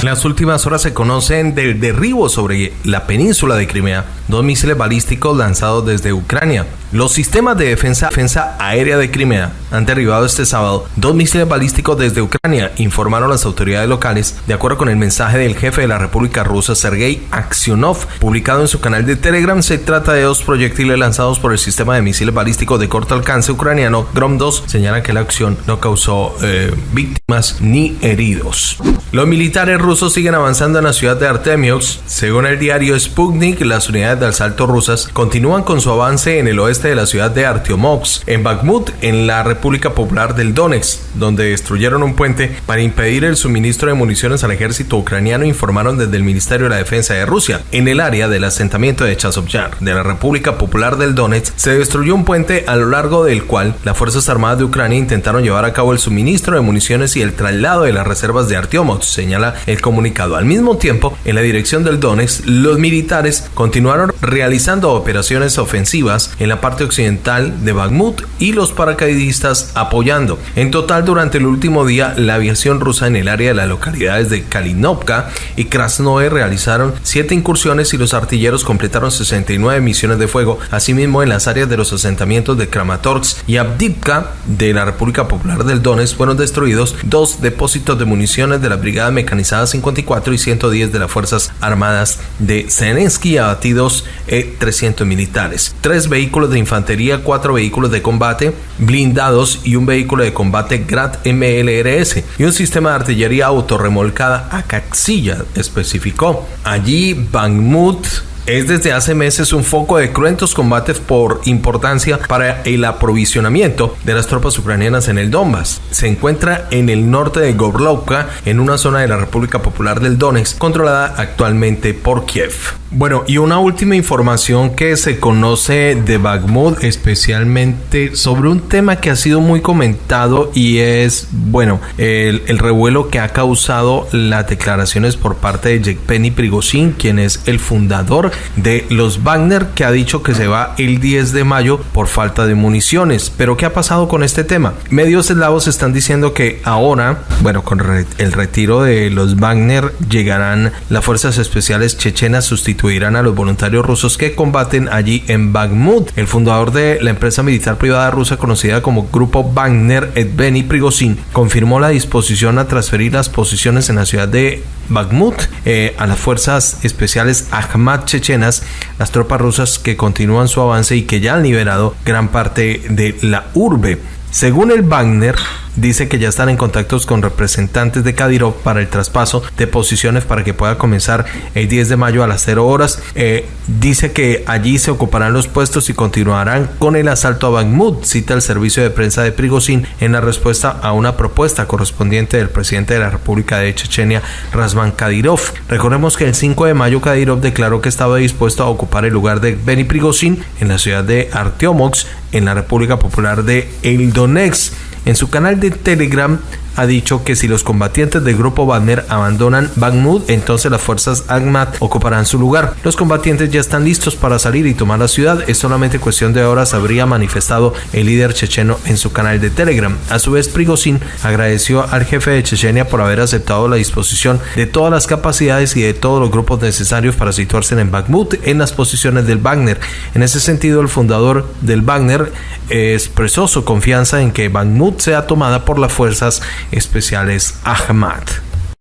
En las últimas horas se conocen del derribo sobre la península de Crimea dos misiles balísticos lanzados desde Ucrania. Los sistemas de defensa, defensa aérea de Crimea han derribado este sábado dos misiles balísticos desde Ucrania, informaron las autoridades locales, de acuerdo con el mensaje del jefe de la República Rusa, Sergei Aksionov, publicado en su canal de Telegram. Se trata de dos proyectiles lanzados por el sistema de misiles balísticos de corto alcance ucraniano Grom-2. Señalan que la acción no causó eh, víctimas ni heridos. Los militares rusos siguen avanzando en la ciudad de Artemios. Según el diario Sputnik, las unidades de asalto rusas continúan con su avance en el oeste de la ciudad de Artyomovsk, en Bakhmut, en la República Popular del Donetsk, donde destruyeron un puente para impedir el suministro de municiones al ejército ucraniano, informaron desde el Ministerio de la Defensa de Rusia. En el área del asentamiento de Chazovyar, de la República Popular del Donetsk, se destruyó un puente a lo largo del cual las Fuerzas Armadas de Ucrania intentaron llevar a cabo el suministro de municiones y el traslado de las reservas de Artyomovsk, señala el comunicado. Al mismo tiempo, en la dirección del Donetsk, los militares continuaron realizando operaciones ofensivas en la parte occidental de Bakhmut y los paracaidistas apoyando. En total, durante el último día, la aviación rusa en el área de las localidades de Kalinovka y Krasnoe realizaron siete incursiones y los artilleros completaron 69 misiones de fuego. Asimismo, en las áreas de los asentamientos de Kramatorsk y Abdivka de la República Popular del Donetsk fueron destruidos dos depósitos de municiones de la Brigada Mecanizada 54 y 110 de las Fuerzas Armadas de Zelensky abatidos 300 militares, tres vehículos de infantería, cuatro vehículos de combate blindados y un vehículo de combate Grad MLRS y un sistema de artillería autorremolcada a Caxilla, especificó. Allí Bangmut es desde hace meses un foco de cruentos combates por importancia para el aprovisionamiento de las tropas ucranianas en el Donbass. Se encuentra en el norte de Gorlovka, en una zona de la República Popular del Donetsk, controlada actualmente por Kiev. Bueno, y una última información que se conoce de Bakhmut, especialmente sobre un tema que ha sido muy comentado y es, bueno, el, revuelo que ha causado las declaraciones por parte de Yevgeny Prigozhin, quien es el fundador de los Wagner, que ha dicho que se va el 10 de mayo por falta de municiones. Pero ¿qué ha pasado con este tema? Medios eslavos están diciendo que ahora, bueno, con el retiro de los Wagner llegarán las fuerzas especiales chechenas sustituidas sustituirán a los voluntarios rusos que combaten allí en Bakhmut. El fundador de la empresa militar privada rusa conocida como Grupo Wagner, Evgeny Prigozhin, confirmó la disposición a transferir las posiciones en la ciudad de Bakhmut eh, a las fuerzas especiales Ahmad chechenas, las tropas rusas que continúan su avance y que ya han liberado gran parte de la urbe. Según el Wagner, dice que ya están en contactos con representantes de Kadyrov para el traspaso de posiciones para que pueda comenzar el 10 de mayo a las 0 horas. Eh, dice que allí se ocuparán los puestos y continuarán con el asalto a Bakhmut, cita el servicio de prensa de Prigozhin en la respuesta a una propuesta correspondiente del presidente de la República de Chechenia, Razvan Kadyrov. Recordemos que el 5 de mayo Kadyrov declaró que estaba dispuesto a ocupar el lugar de Beni Prigozhin en la ciudad de Artyomovsk, en la República Popular de El. En su canal de Telegram ha dicho que si los combatientes del grupo Wagner abandonan Bakhmut, entonces las fuerzas Ahmad ocuparán su lugar. Los combatientes ya están listos para salir y tomar la ciudad. Es solamente cuestión de horas, habría manifestado el líder checheno en su canal de Telegram. A su vez, Prigozhin agradeció al jefe de Chechenia por haber aceptado la disposición de todas las capacidades y de todos los grupos necesarios para situarse en Bakhmut en las posiciones del Wagner. En ese sentido, el fundador del Wagner expresó su confianza en que Bakhmut sea tomada por las fuerzas especiales Ahmad.